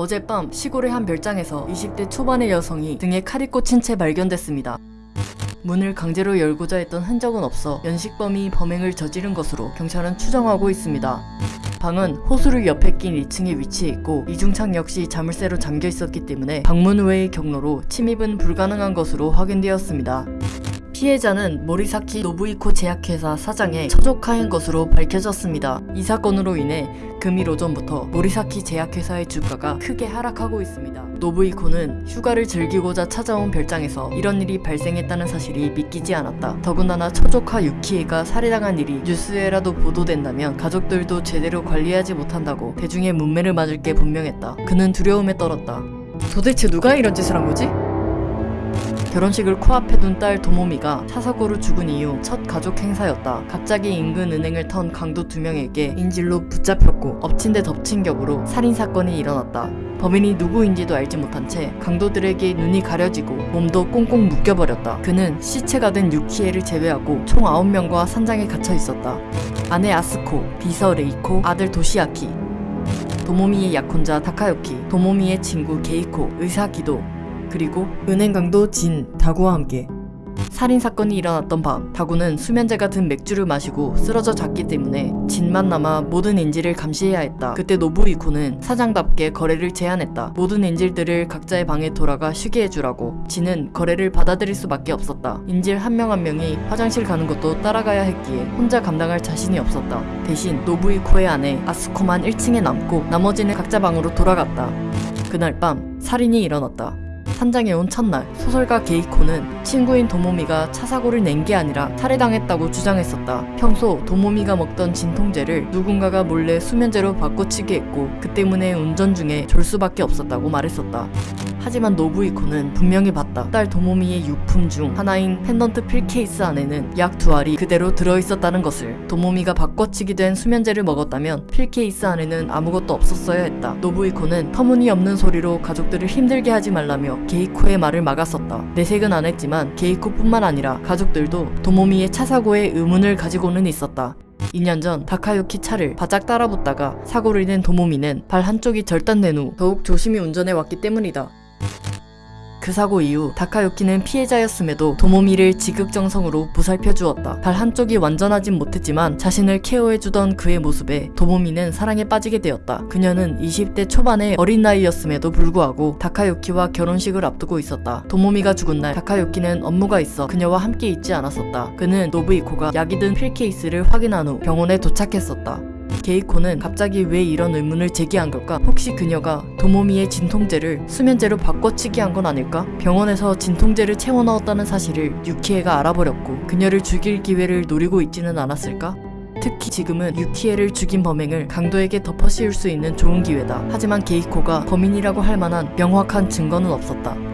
어젯밤 시골의 한 별장에서 20대 초반의 여성이 등에 칼이 꽂힌 채 발견됐습니다. 문을 강제로 열고자 했던 흔적은 없어 면식범이 범행을 저지른 것으로 경찰은 추정하고 있습니다. 방은 호수를 옆에 낀 2층에 위치해 있고 이중창 역시 자물쇠로 잠겨 있었기 때문에 방문 외의 경로로 침입은 불가능한 것으로 확인되었습니다. 피해자는 모리사키 노부이코 제약회사 사장의 처조카인 것으로 밝혀졌습니다. 이 사건으로 인해 금일 오전부터 모리사키 제약회사의 주가가 크게 하락하고 있습니다. 노부이코는 휴가를 즐기고자 찾아온 별장에서 이런 일이 발생했다는 사실이 믿기지 않았다. 더군다나 처조카 유키에가 살해당한 일이 뉴스에라도 보도된다면 가족들도 제대로 관리하지 못한다고 대중의 문매를 맞을 게 분명했다. 그는 두려움에 떨었다. 도대체 누가 이런 짓을 한 거지? 결혼식을 코앞에 둔 딸 도모미가 차사고로 죽은 이후 첫 가족 행사였다. 갑자기 인근 은행을 턴 강도 두 명에게 인질로 붙잡혔고 엎친 데 덮친 격으로 살인 사건이 일어났다. 범인이 누구인지도 알지 못한 채 강도들에게 눈이 가려지고 몸도 꽁꽁 묶여버렸다. 그는 시체가 된 유키에를 제외하고 총 9명과 산장에 갇혀 있었다. 아내 아쓰코, 비서 레이코, 아들 도시아키, 도모미의 약혼자 타카요키, 도모미의 친구 게이코, 의사 기도, 그리고 은행 강도 진, 다구와 함께 살인 사건이 일어났던 밤 다구는 수면제가 든 맥주를 마시고 쓰러져 잤기 때문에 진만 남아 모든 인질을 감시해야 했다. 그때 노부히코는 사장답게 거래를 제안했다. 모든 인질들을 각자의 방에 돌아가 쉬게 해주라고. 진은 거래를 받아들일 수밖에 없었다. 인질 한 명 한 명이 화장실 가는 것도 따라가야 했기에 혼자 감당할 자신이 없었다. 대신 노부히코의 아내 아쓰코만 1층에 남고 나머지는 각자 방으로 돌아갔다. 그날 밤 살인이 일어났다. 산장에 온 첫날 소설가 게이코는 친구인 도모미가 차 사고를 낸 게 아니라 살해당했다고 주장했었다. 평소 도모미가 먹던 진통제를 누군가가 몰래 수면제로 바꿔치기 했고 그 때문에 운전 중에 졸 수밖에 없었다고 말했었다. 하지만 노부히코는 분명히 봤다. 딸 도모미의 유품 중 하나인 펜던트 pill case 안에는 약 두 알이 그대로 들어있었다는 것을 도모미가 바꿔치기 된 수면제를 먹었다면 pill case 안에는 아무것도 없었어야 했다. 노부히코는 터무니없는 소리로 가족들을 힘들게 하지 말라며 게이코의 말을 막았었다. 내색은 안 했지만 게이코뿐만 아니라 가족들도 도모미의 차 사고에 의문을 가지고는 있었다. 2년 전 다카유키 차를 바짝 따라붙다가 사고를 낸 도모미는 발 한쪽이 절단된 후 더욱 조심히 운전해 왔기 때문이다. 그 사고 이후 다카유키는 피해자였음에도 도모미를 지극정성으로 보살펴 주었다. 발 한쪽이 완전하진 못했지만 자신을 케어해주던 그의 모습에 도모미는 사랑에 빠지게 되었다. 그녀는 20대 초반의 어린 나이였음에도 불구하고 다카유키와 결혼식을 앞두고 있었다. 도모미가 죽은 날 다카유키는 업무가 있어 그녀와 함께 있지 않았었다. 그는 노부이코가 약이 든 필 케이스를 확인한 후 병원에 도착했었다. 게이코는 갑자기 왜 이런 의문을 제기한 걸까? 혹시 그녀가 도모미의 진통제를 수면제로 바꿔치기 한 건 아닐까? 병원에서 진통제를 채워 넣었다는 사실을 유키에가 알아버렸고 그녀를 죽일 기회를 노리고 있지는 않았을까? 특히 지금은 유키에를 죽인 범행을 강도에게 덮어씌울 수 있는 좋은 기회다. 하지만 게이코가 범인이라고 할 만한 명확한 증거는 없었다.